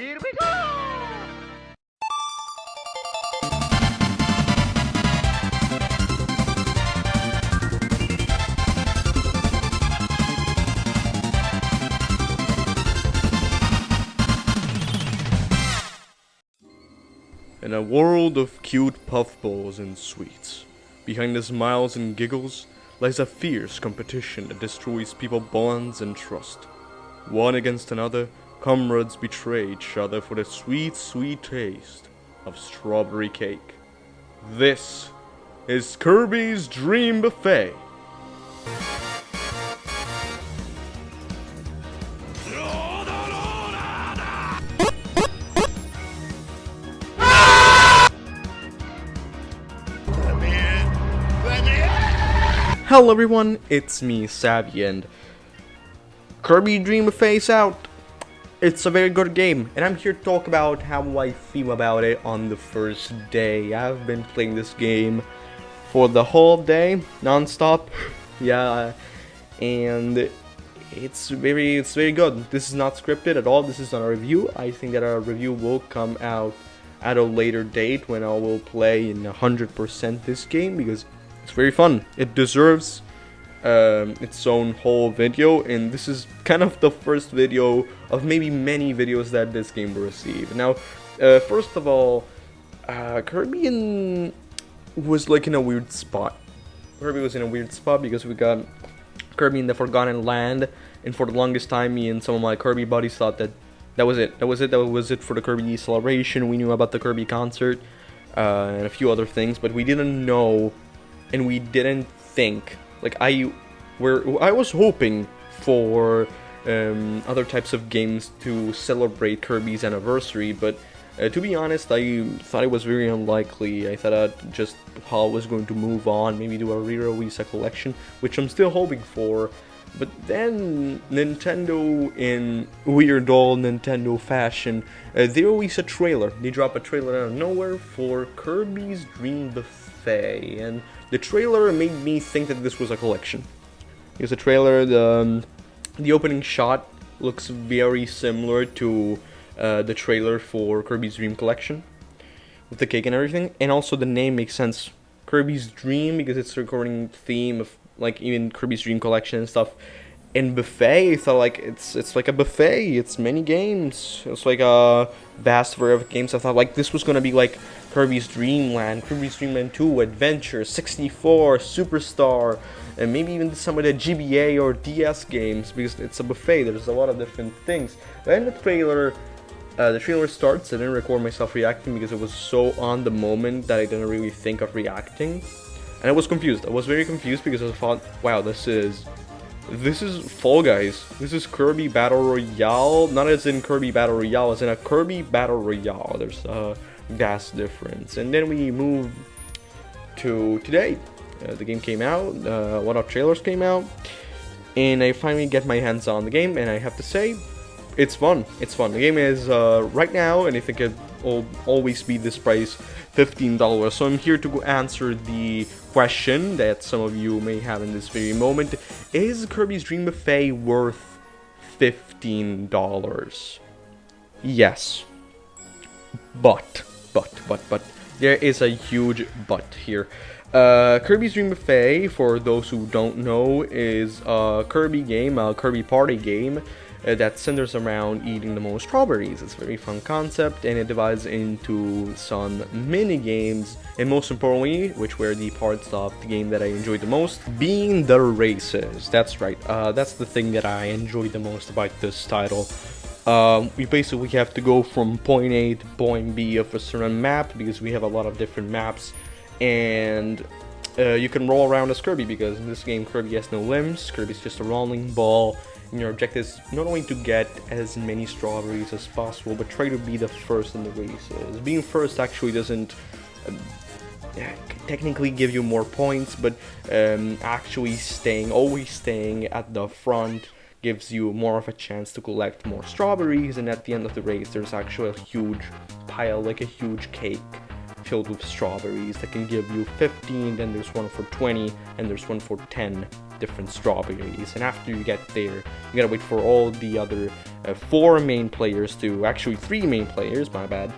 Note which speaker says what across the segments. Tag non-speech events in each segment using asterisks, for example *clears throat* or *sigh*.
Speaker 1: Here we go!
Speaker 2: In a world of cute puffballs and sweets, behind the smiles and giggles lies a fierce competition that destroys people bonds and trust. One against another, comrades betray each other for the sweet, sweet taste of strawberry cake. This is Kirby's Dream Buffet. Hello everyone, it's me, Savvy, and Kirby Dream Buffet's out. It's a very good game, and I'm here to talk about how I feel about it on the first day. I've been playing this game for the whole day, non-stop. *laughs* yeah, and it's very, it's very good. This is not scripted at all. This is not a review. I think that our review will come out at a later date when I will play in 100% this game because it's very fun. It deserves um, its own whole video, and this is kind of the first video of maybe many videos that this game will receive. Now, uh, first of all, uh, Kirby in, was like in a weird spot. Kirby was in a weird spot because we got Kirby in the Forgotten Land, and for the longest time, me and some of my Kirby buddies thought that that was it. That was it. That was it for the Kirby celebration. We knew about the Kirby concert uh, and a few other things, but we didn't know and we didn't think like I were I was hoping for um, other types of games to celebrate Kirby's anniversary, but uh, to be honest, I thought it was very unlikely. I thought I'd just HAL was going to move on, maybe do a re-release collection, which I'm still hoping for. But then Nintendo, in weird old Nintendo fashion, uh, they release a trailer. They drop a trailer out of nowhere for Kirby's Dream Buffet, and the trailer made me think that this was a collection. Here's the trailer. The um, the opening shot looks very similar to uh, the trailer for Kirby's Dream Collection, with the cake and everything, and also the name makes sense. Kirby's Dream because it's a recurring theme of like even Kirby's Dream Collection and stuff. And buffet, thought like it's it's like a buffet. It's many games. It's like a vast variety of games. I thought like this was gonna be like Kirby's Dream Land, Kirby's Dream Land 2, Adventure, 64, Superstar, and maybe even some of the GBA or DS games because it's a buffet. There's a lot of different things. Then the trailer, uh, the trailer starts. I didn't record myself reacting because it was so on the moment that I didn't really think of reacting, and I was confused. I was very confused because I thought, wow, this is this is Fall Guys. This is Kirby Battle Royale. Not as in Kirby Battle Royale, as in a Kirby Battle Royale. There's a vast difference. And then we move to today. Uh, the game came out. Uh, one of trailers came out. And I finally get my hands on the game. And I have to say, it's fun. It's fun. The game is uh, right now, and I think it always be this price $15. So I'm here to answer the question that some of you may have in this very moment. Is Kirby's Dream Buffet worth $15? Yes. But, but, but, but, there is a huge but here. Uh, Kirby's Dream Buffet, for those who don't know, is a Kirby game, a Kirby party game uh, that centers around eating the most strawberries. It's a very fun concept and it divides into some mini games and most importantly, which were the parts of the game that I enjoyed the most, being the races. That's right, uh, that's the thing that I enjoyed the most about this title. Um, we basically have to go from point A to point B of a certain map because we have a lot of different maps and uh, you can roll around as Kirby because in this game Kirby has no limbs, Kirby's just a rolling ball and your objective is not only to get as many strawberries as possible, but try to be the first in the races. Being first actually doesn't uh, technically give you more points, but um, actually staying, always staying at the front gives you more of a chance to collect more strawberries, and at the end of the race there's actually a huge pile, like a huge cake filled with strawberries that can give you 15, then there's one for 20, and there's one for 10 different strawberries. And after you get there, you gotta wait for all the other uh, four main players to, actually three main players, my bad,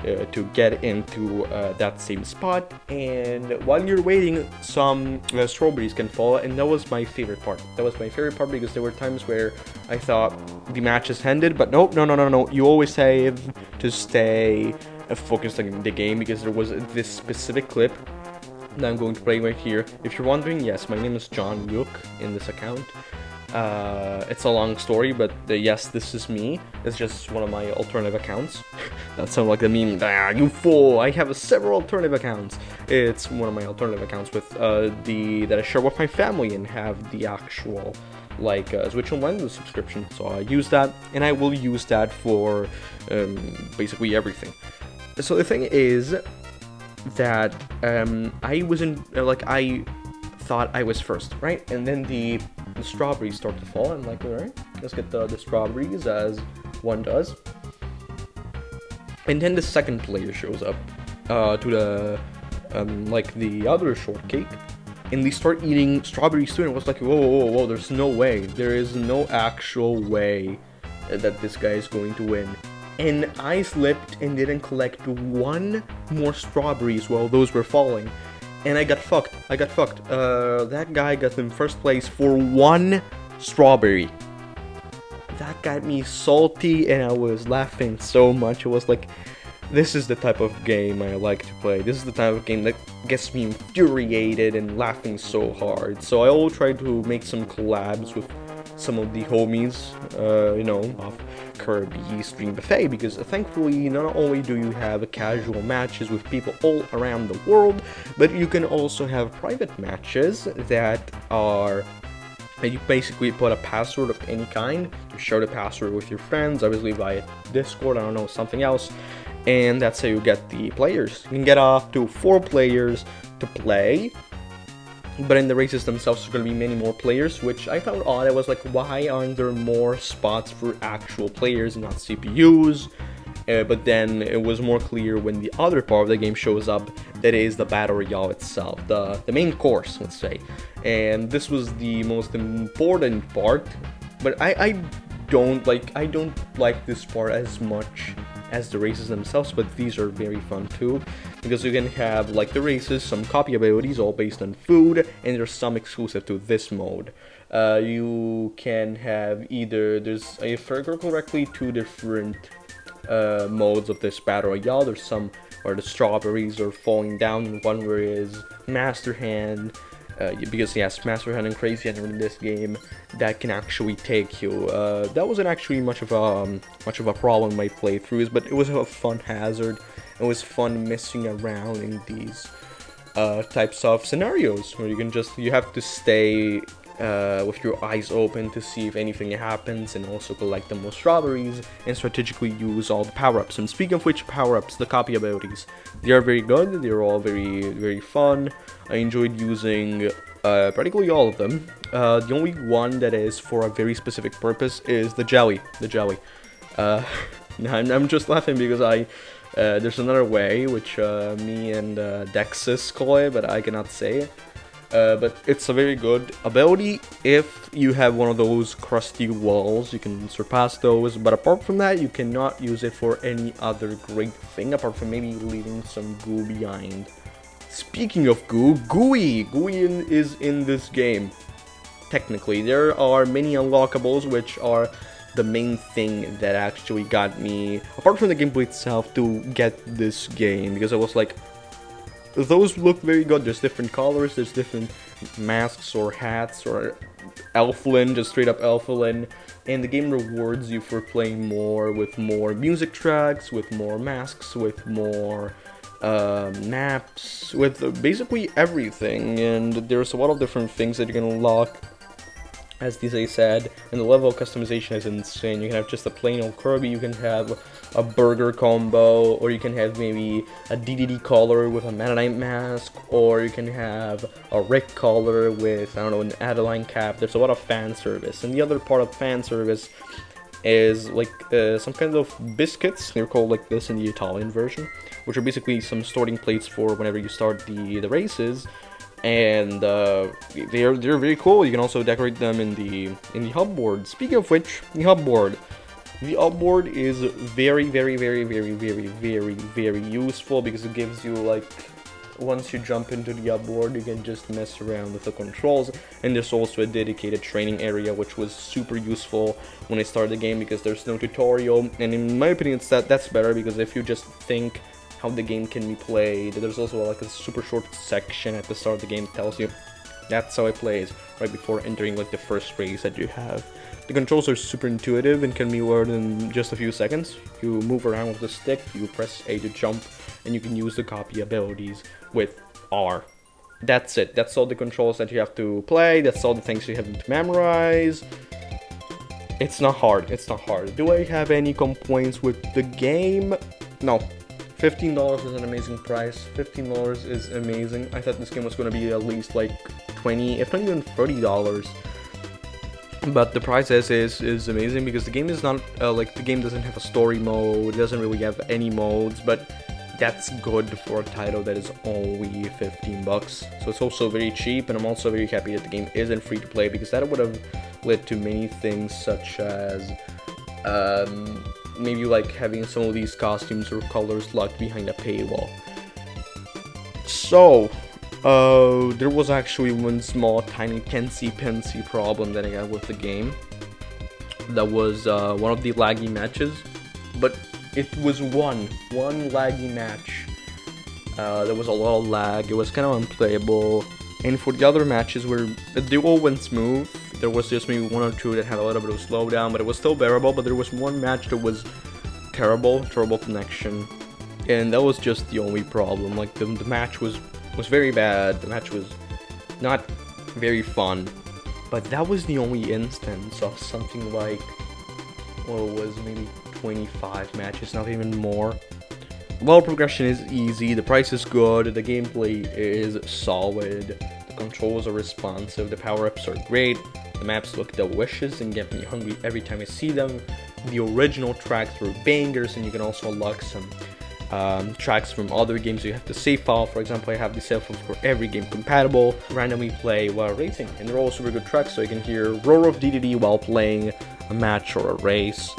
Speaker 2: uh, to get into uh, that same spot. And while you're waiting, some uh, strawberries can fall, and that was my favorite part. That was my favorite part because there were times where I thought the match is ended, but nope, no, no, no, no. You always save to stay uh, focused on the game because there was this specific clip that I'm going to play right here. If you're wondering, yes, my name is John Yuk in this account. Uh, it's a long story, but uh, yes, this is me. It's just one of my alternative accounts. *laughs* that sounds like a meme. Ah, you fool! I have several alternative accounts. It's one of my alternative accounts with uh, the that I share with my family and have the actual like uh, Switch Online subscription. So I use that, and I will use that for um, basically everything. So the thing is that um, I wasn't like I thought I was first, right? And then the, the strawberries start to fall. I'm like, all right, let's get the, the strawberries as one does. And then the second player shows up uh, to the um, like the other shortcake, and they start eating strawberries too. And I was like, whoa, whoa, whoa! There's no way. There is no actual way that this guy is going to win and I slipped and didn't collect one more strawberries while those were falling. And I got fucked. I got fucked. Uh, that guy got in first place for one strawberry. That got me salty and I was laughing so much. It was like, this is the type of game I like to play. This is the type of game that gets me infuriated and laughing so hard. So I will try to make some collabs with some of the homies, uh, you know, of Kirby's Dream Buffet, because thankfully not only do you have casual matches with people all around the world, but you can also have private matches that are you basically put a password of any kind, you share the password with your friends, obviously via Discord, I don't know, something else, and that's how you get the players. You can get up to four players to play, but in the races themselves there's going to be many more players which i found odd. I was like why aren't there more spots for actual players not cpus uh, but then it was more clear when the other part of the game shows up that is the battle royale itself the the main course let's say. And this was the most important part but i i don't like i don't like this part as much as the races themselves, but these are very fun too, because you can have, like the races, some copy abilities all based on food, and there's some exclusive to this mode. Uh, you can have either, there's, if I recall correctly, two different uh, modes of this battle royale. There's some where the strawberries are falling down, one where is Master Hand, uh, because yes, Master Hand and Crazy Hand in this game that can actually take you. Uh, that wasn't actually much of a um, much of a problem in my playthroughs, but it was a fun hazard. It was fun messing around in these uh, types of scenarios where you can just you have to stay uh, with your eyes open to see if anything happens and also collect the most strawberries and strategically use all the power-ups. And speaking of which power-ups, the copy abilities, they are very good, they're all very, very fun. I enjoyed using uh, practically all of them. Uh, the only one that is for a very specific purpose is the jelly, the jelly. Uh, *laughs* I'm, I'm just laughing because I uh, there's another way, which uh, me and uh, call it, but I cannot say. Uh, but it's a very good ability if you have one of those crusty walls. You can surpass those but apart from that you cannot use it for any other great thing apart from maybe leaving some goo behind. Speaking of goo gooey! Gooey in, is in this game. Technically there are many unlockables which are the main thing that actually got me apart from the gameplay itself to get this game because I was like those look very good. There's different colors, there's different masks or hats or Elfilin, just straight up Elfilin. And the game rewards you for playing more with more music tracks, with more masks, with more uh, maps, with basically everything. And there's a lot of different things that you can unlock as DJ said, and the level of customization is insane. You can have just a plain old Kirby, you can have a burger combo, or you can have maybe a Dedede collar with a Meta mask, or you can have a Rick collar with, I don't know, an Adeleine cap. There's a lot of fan service. And the other part of fan service is like uh, some kind of biscuits, they're called like this in the Italian version, which are basically some starting plates for whenever you start the, the races, and uh, they're they're very cool. You can also decorate them in the in the hub board. Speaking of which, the hub board. The hub board is very, very, very, very, very, very, very useful because it gives you like once you jump into the hub board, you can just mess around with the controls. And there's also a dedicated training area, which was super useful when I started the game because there's no tutorial. And in my opinion, it's that that's better because if you just think how the game can be played. There's also like a super short section at the start of the game that tells you that's how it plays right before entering like the first race that you have. The controls are super intuitive and can be learned in just a few seconds. You move around with the stick, you press A to jump, and you can use the copy abilities with R. That's it. That's all the controls that you have to play. That's all the things you have to memorize. It's not hard. It's not hard. Do I have any complaints with the game? No. $15 is an amazing price. $15 is amazing. I thought this game was going to be at least like 20 if not even $30. But the price is, is is amazing because the game is not uh, like the game doesn't have a story mode, it doesn't really have any modes, but that's good for a title that is only 15 bucks. So it's also very cheap and I'm also very happy that the game isn't free to play because that would have led to many things such as um, maybe like having some of these costumes or colors locked behind a paywall. So, uh, there was actually one small tiny pensy pensy problem that I got with the game. That was uh, one of the laggy matches, but it was one, one laggy match. Uh, there was a lot of lag, it was kind of unplayable, and for the other matches where they all went smooth, there was just maybe one or two that had a little bit of slowdown, but it was still bearable. But there was one match that was terrible, terrible connection, and that was just the only problem. Like the, the match was was very bad. The match was not very fun, but that was the only instance of something like what was maybe 25 matches, not even more. Well, progression is easy, the price is good, the gameplay is solid, the controls are responsive, the power-ups are great, the maps look delicious and get me hungry every time I see them. The original tracks were bangers and you can also unlock some um, tracks from other games you have to save file. For example, I have the save file for every game compatible. Randomly play while racing, and they're all super good tracks, so you can hear roar of Dedede while playing a match or a race.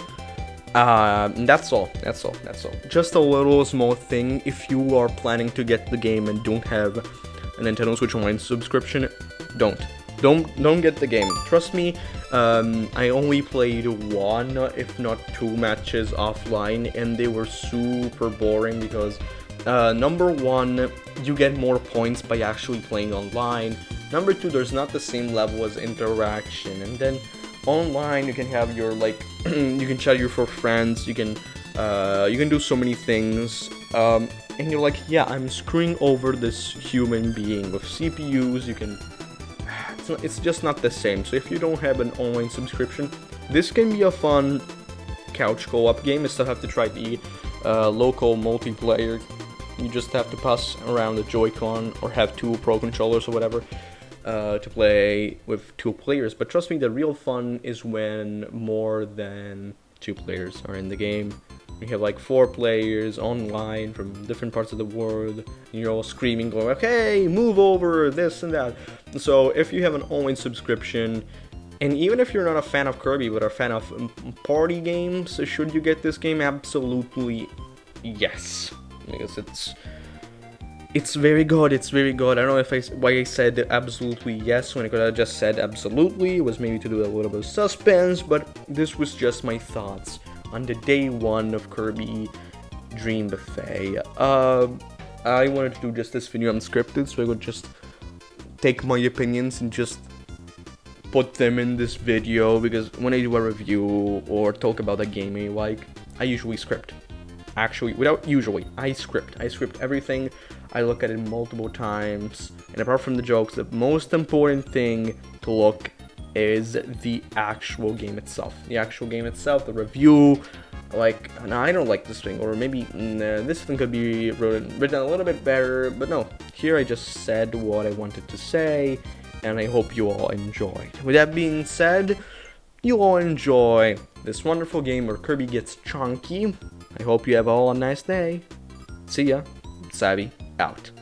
Speaker 2: Uh, that's all. That's all. That's all. Just a little small thing. If you are planning to get the game and don't have a Nintendo Switch Online subscription, don't. Don't don't get the game. Trust me, um, I only played one, if not two matches offline, and they were super boring because uh, number one, you get more points by actually playing online. Number two, there's not the same level as interaction, and then online you can have your like *clears throat* you can chat your for friends, you can uh, you can do so many things. Um, and you're like, yeah, I'm screwing over this human being with CPUs. You can *sighs* it's, not, it's just not the same. So if you don't have an online subscription, this can be a fun couch co-op game. You still have to try the uh, local multiplayer. You just have to pass around the Joy-Con or have two Pro controllers or whatever uh, to play with two players. But trust me, the real fun is when more than two players are in the game. We have like four players online from different parts of the world. And you're all screaming, going, okay, move over, this and that. So if you have an online subscription, and even if you're not a fan of Kirby, but a fan of um, party games, should you get this game? Absolutely yes. Because it's it's very good, it's very good. I don't know if I, why I said absolutely yes when I could have just said absolutely. It was maybe to do a little bit of suspense, but this was just my thoughts on the day one of Kirby Dream Buffet. Uh, I wanted to do just this video unscripted, so I would just take my opinions and just put them in this video because when I do a review or talk about a game I like, I usually script. Actually, without usually, I script. I script everything. I look at it multiple times. And apart from the jokes, the most important thing to look is the actual game itself. The actual game itself, the review, like, no, I don't like this thing, or maybe nah, this thing could be written, written a little bit better, but no, here I just said what I wanted to say, and I hope you all enjoyed. With that being said, you all enjoy this wonderful game where Kirby gets chunky. I hope you have all a nice day. See ya. Savvy out.